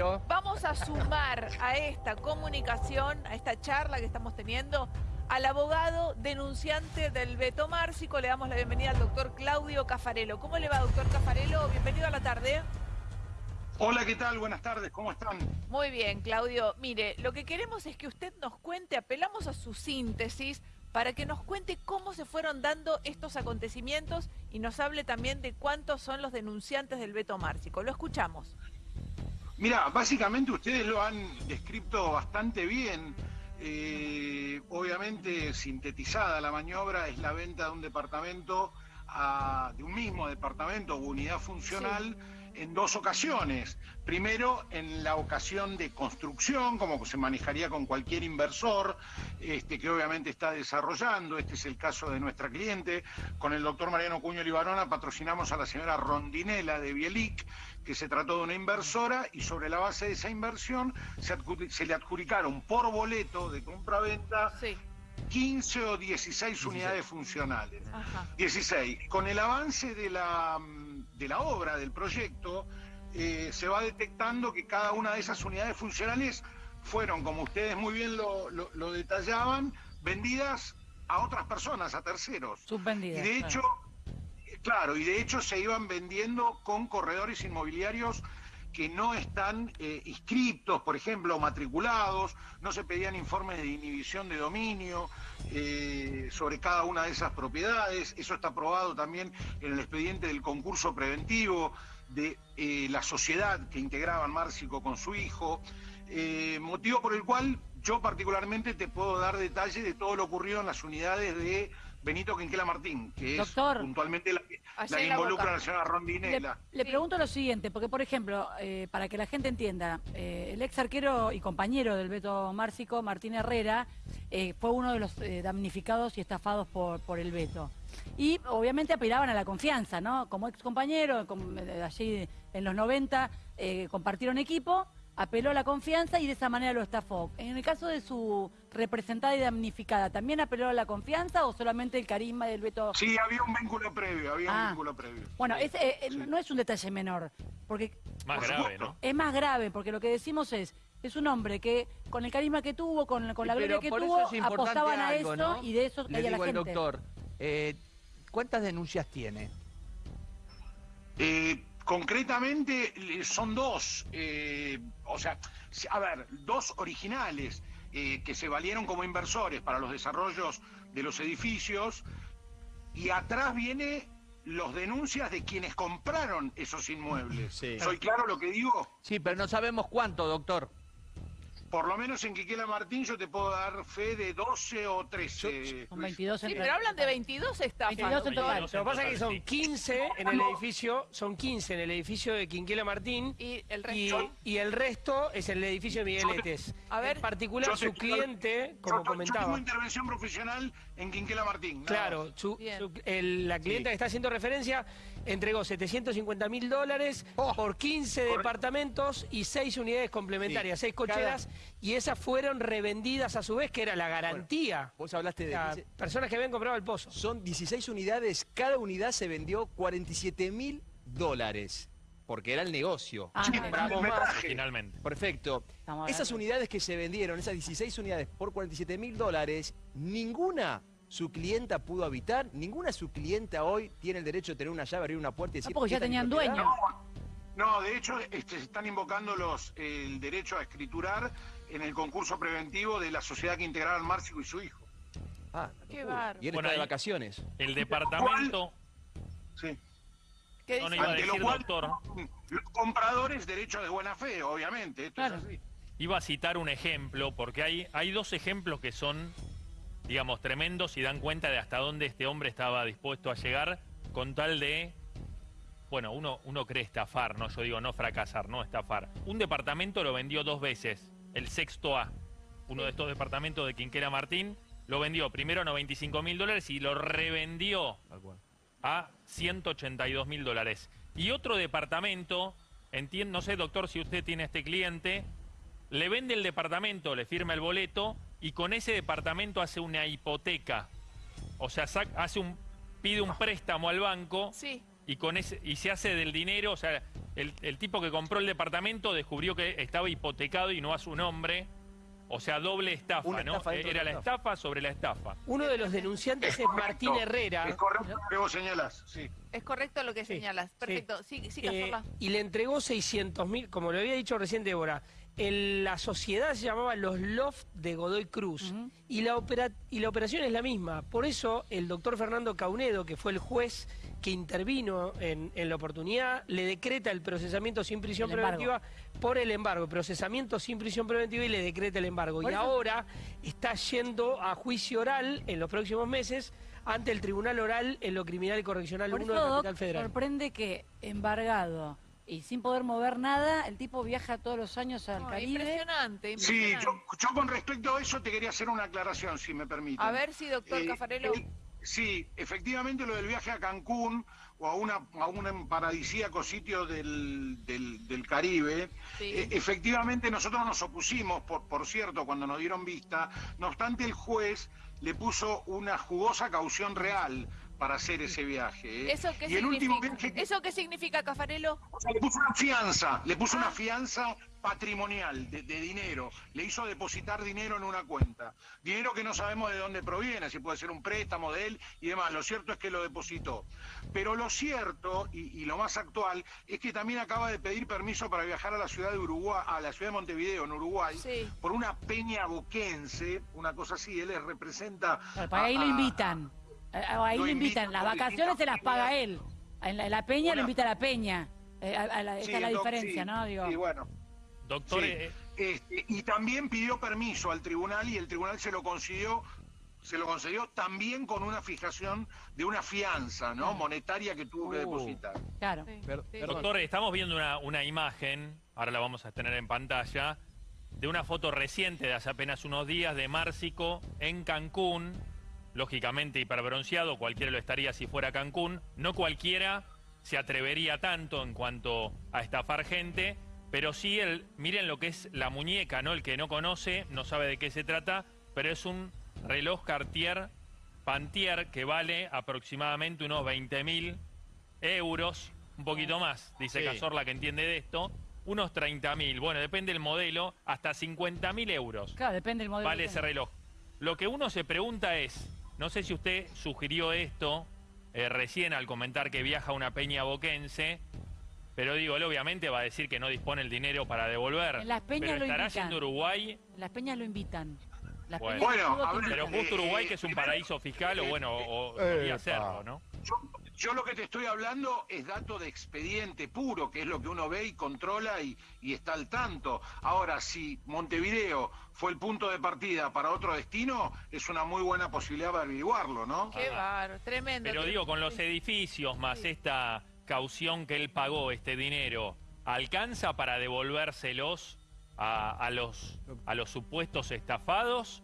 Vamos a sumar a esta comunicación, a esta charla que estamos teniendo, al abogado denunciante del Beto Márcico. Le damos la bienvenida al doctor Claudio Cafarelo. ¿Cómo le va, doctor Cafarelo? Bienvenido a la tarde. Hola, ¿qué tal? Buenas tardes, ¿cómo están? Muy bien, Claudio. Mire, lo que queremos es que usted nos cuente, apelamos a su síntesis, para que nos cuente cómo se fueron dando estos acontecimientos y nos hable también de cuántos son los denunciantes del Beto Márcico. Lo escuchamos. Mira, básicamente ustedes lo han descrito bastante bien. Eh, obviamente sintetizada la maniobra es la venta de un departamento, de un mismo departamento o unidad funcional en dos ocasiones. Primero, en la ocasión de construcción, como se manejaría con cualquier inversor, este, que obviamente está desarrollando. Este es el caso de nuestra cliente. Con el doctor Mariano Cuño Libarona patrocinamos a la señora Rondinela de Bielic, que se trató de una inversora y sobre la base de esa inversión se, le adjudicaron por boleto de compra-venta 15 o 16 unidades funcionales. 16. Con el avance de la de la obra, del proyecto, eh, se va detectando que cada una de esas unidades funcionales fueron, como ustedes muy bien lo, detallaban, vendidas a otras personas, a terceros. Subvendidas. Y de hecho, claro, y de hecho se iban vendiendo con corredores inmobiliarios que no están eh, inscriptos, por ejemplo, matriculados, no se pedían informes de inhibición de dominio eh, sobre cada una de esas propiedades, eso está aprobado también en el expediente del concurso preventivo de eh, la sociedad que integraban Márcico con su hijo, motivo por el cual yo particularmente te puedo dar detalle de todo lo ocurrido en las unidades de Benito Quinquela Martín, que es puntualmente la, que involucra a la señora Rondinela. Le, pregunto lo siguiente, porque por ejemplo, eh, para que la gente entienda, eh, el ex arquero y compañero del Beto Márcico, Martín Herrera, eh, fue uno de los damnificados y estafados por, por el Beto. Y obviamente apelaban a la confianza, ¿no? Como ex compañero, allí en los 90 compartieron equipo apeló a la confianza y de esa manera lo estafó. En el caso de su representada y damnificada, ¿también apeló a la confianza o solamente el carisma del veto? Sí, había un vínculo previo, había un ah. vínculo previo. Bueno, eh, eh, no es un detalle menor, porque... Más grave, ¿no? Es más grave, porque lo que decimos es, es un hombre que con el carisma que tuvo, con, la gloria que tuvo, apostaban a eso y de eso caía la gente. doctor, eh, ¿cuántas denuncias tiene? Eh, Concretamente son dos, eh, o sea, a ver, dos originales eh, que se valieron como inversores para los desarrollos de los edificios y atrás viene los denuncias de quienes compraron esos inmuebles. ¿Soy claro lo que digo? Sí, pero no sabemos cuánto, doctor por lo menos en Quiquela Martín yo te puedo dar fe de 12 o 13. Son 22 Sí, pero hablan de 22 estafas. 22 en total. Lo que pasa es que son 15 en el edificio, son 15 en el edificio de Quinquela Martín y el resto, y, el resto es en el edificio de Migueletes. A ver, en particular su cliente, como comentaba. Yo tengo intervención profesional en Quinquela Martín. Claro, la clienta que está haciendo referencia entregó 750 mil dólares oh. por 15 departamentos y 6 unidades complementarias, 6 cocheras y esas fueron revendidas a su vez, que era la garantía. vos hablaste de... personas que habían comprado el pozo. Son 16 unidades, cada unidad se vendió 47 mil dólares. Porque era el negocio. Ah, Finalmente. Perfecto. Esas unidades que se vendieron, esas 16 unidades por 47 mil dólares, ninguna su clienta pudo habitar, ninguna su clienta hoy tiene el derecho de tener una llave, abrir una puerta y decir... porque ya tenían dueño. No, de hecho este, se están invocando los, el derecho a escriturar en el concurso preventivo de la sociedad que integraron Márcico y su hijo. Ah, qué bar. Y él está de vacaciones. El departamento... Sí. ¿Qué? Ante lo cual, doctor. Los compradores, derecho de buena fe, obviamente. Esto es así. Iba a citar un ejemplo, porque hay, hay dos ejemplos que son, digamos, tremendos y dan cuenta de hasta dónde este hombre estaba dispuesto a llegar con tal de bueno, uno, uno cree estafar, ¿no? Yo digo no fracasar, no estafar. Un departamento lo vendió dos veces, el sexto A. Uno de estos departamentos de Quinquera Martín lo vendió primero a 95 mil dólares y lo revendió a 182 mil dólares. Y otro departamento, entiendo, no sé, doctor, si usted tiene este cliente, le vende el departamento, le firma el boleto y con ese departamento hace una hipoteca. O sea, hace un, pide un préstamo al banco sí y, con ese, y se hace del dinero, o sea, el, el tipo que compró el departamento descubrió que estaba hipotecado y no a su nombre. O sea, doble estafa, Una ¿no? estafa dentro Era la estafa sobre la estafa. Uno de los denunciantes es Martín correcto, Herrera. Es correcto lo que vos señalás, sí. Es correcto lo que Sí, señalas. Perfecto. Sí, sí, Eh, y le entregó 600 mil, como lo había dicho recién Débora. El- la sociedad se llamaba Los Loft de Godoy Cruz y, la opera- y la operación es la misma. Por eso el doctor Fernando Caunedo, que fue el juez que intervino en, en la oportunidad, le decreta el procesamiento sin prisión El embargo. preventiva por el embargo. Procesamiento sin prisión preventiva y le decreta el embargo. Y eso- ahora está yendo a juicio oral en los próximos meses ante el Tribunal Oral en lo Criminal y Correccional Por 1 eso, de la Capital Federal. sorprende que embargado y sin poder mover nada, el tipo viaja todos los años al No, Caribe. impresionante, Sí, impresionante. yo, yo con respecto a eso te quería hacer una aclaración, si me permiten. A ver si, doctor Eh, Cafarelo. eh, sí, efectivamente lo del viaje a Cancún o a, una, a un paradisíaco sitio del, del- del Caribe, Sí. eh, efectivamente nosotros nos opusimos, por, por cierto, cuando nos dieron vista, no obstante el juez le puso una jugosa caución real para hacer ese viaje. ¿eh? ¿Eso qué y el último significa? viaje que- ¿Eso qué significa, Cafarelo? o sea, le puso una fianza, le puso Ah. una fianza patrimonial de, de dinero, le hizo depositar dinero en una cuenta, dinero que no sabemos de dónde proviene, si puede ser un préstamo de él y demás, lo cierto es que lo depositó. Pero lo cierto y, y lo más actual es que también acaba de pedir permiso para viajar a la ciudad de Uruguay, a la ciudad de Montevideo, en Uruguay, Sí. por una peña boquense, una cosa así, él les representa... Para ahí lo a- invitan. Eh, Ahí Lo lo invitan. invitan Las vacaciones se las paga él. En la, en la peña lo invita a la peña. Eh, a- a la- Sí, esta es la doc, diferencia, sí, ¿no? Digo, sí, bueno. Doctor, Sí. eh, Este, y también pidió permiso al tribunal y el tribunal se lo concedió se lo concedió también con una fijación de una fianza no monetaria que tuvo que Uh. depositar claro. Sí, Per-. Doctor, estamos viendo una, una imagen, ahora la vamos a tener en pantalla, de una foto reciente de hace apenas unos días de Márcico en Cancún, lógicamente hiperbronceado, cualquiera lo estaría si fuera Cancún, no cualquiera se atrevería tanto en cuanto a estafar gente, pero sí, el, miren lo que es la muñeca, ¿no? El que no conoce no sabe de qué se trata, pero es un reloj Cartier Pantier que vale aproximadamente unos 20 mil euros, un poquito más, dice Sí. Cazorla que entiende de esto, unos 30 mil, bueno, depende del modelo, hasta 50 mil euros Claro, depende del modelo. vale ese reloj. Lo que uno se pregunta es, no sé si usted sugirió esto eh, recién al comentar que viaja a una peña boquense, pero digo, él obviamente va a decir que no dispone el dinero para devolver. En las peñas pero lo estará invitan. yendo Uruguay, Las peñas lo invitan. Las Bueno. peñas Bueno, todo a te ver, pero justo Uruguay que es un primero- paraíso fiscal, o bueno, o, debería serlo, ¿no? yo, yo lo que te estoy hablando es dato de expediente puro, que es lo que uno ve y controla y, y está al tanto. Ahora, si Montevideo fue el punto de partida para otro destino, es una muy buena posibilidad de averiguarlo, ¿no? Qué bárbaro, tremendo. Pero digo, con los edificios más Sí. esta caución que él pagó, este dinero, ¿alcanza para devolvérselos a, a los, a los supuestos estafados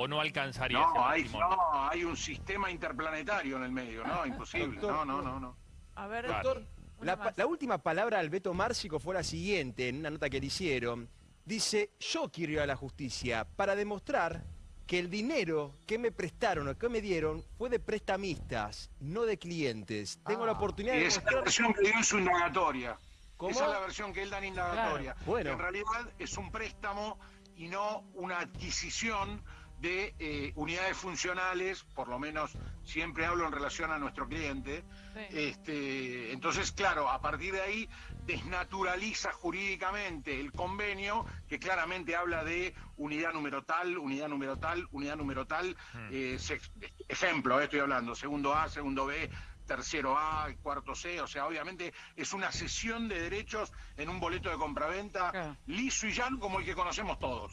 o no alcanzaría ese No hay, no, hay un sistema interplanetario en el medio, ¿no? Imposible. Doctor, No, no, no, no. A ver, una La, última palabra al Beto Márcico fue la siguiente, en una nota que le hicieron. Dice, yo quiero ir a la justicia para demostrar que el dinero que me prestaron o que me dieron fue de prestamistas, no de clientes. Tengo la Ah. oportunidad Y de esa es la versión que dio en su indagatoria. ¿Cómo? Esa es la versión que él da en indagatoria. Claro, bueno. En realidad es un préstamo y no una adquisición de eh, unidades funcionales, por lo menos siempre hablo en relación a nuestro cliente. Sí. Este, entonces, claro, a partir de ahí desnaturaliza jurídicamente el convenio que claramente habla de unidad número tal, unidad número tal, unidad número tal. eh, se- ejemplo, eh, estoy hablando, segundo A, segundo B, tercero A, cuarto C, o sea, obviamente es una cesión de derechos en un boleto de compraventa Claro. liso y llano como el que conocemos todos.